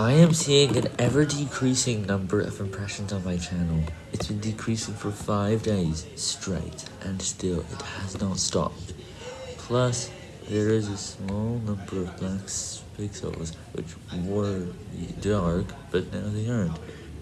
I am seeing an ever-decreasing number of impressions on my channel. It's been decreasing for 5 days straight, and still it has not stopped. Plus, there is a small number of black pixels which were dark, but now they aren't.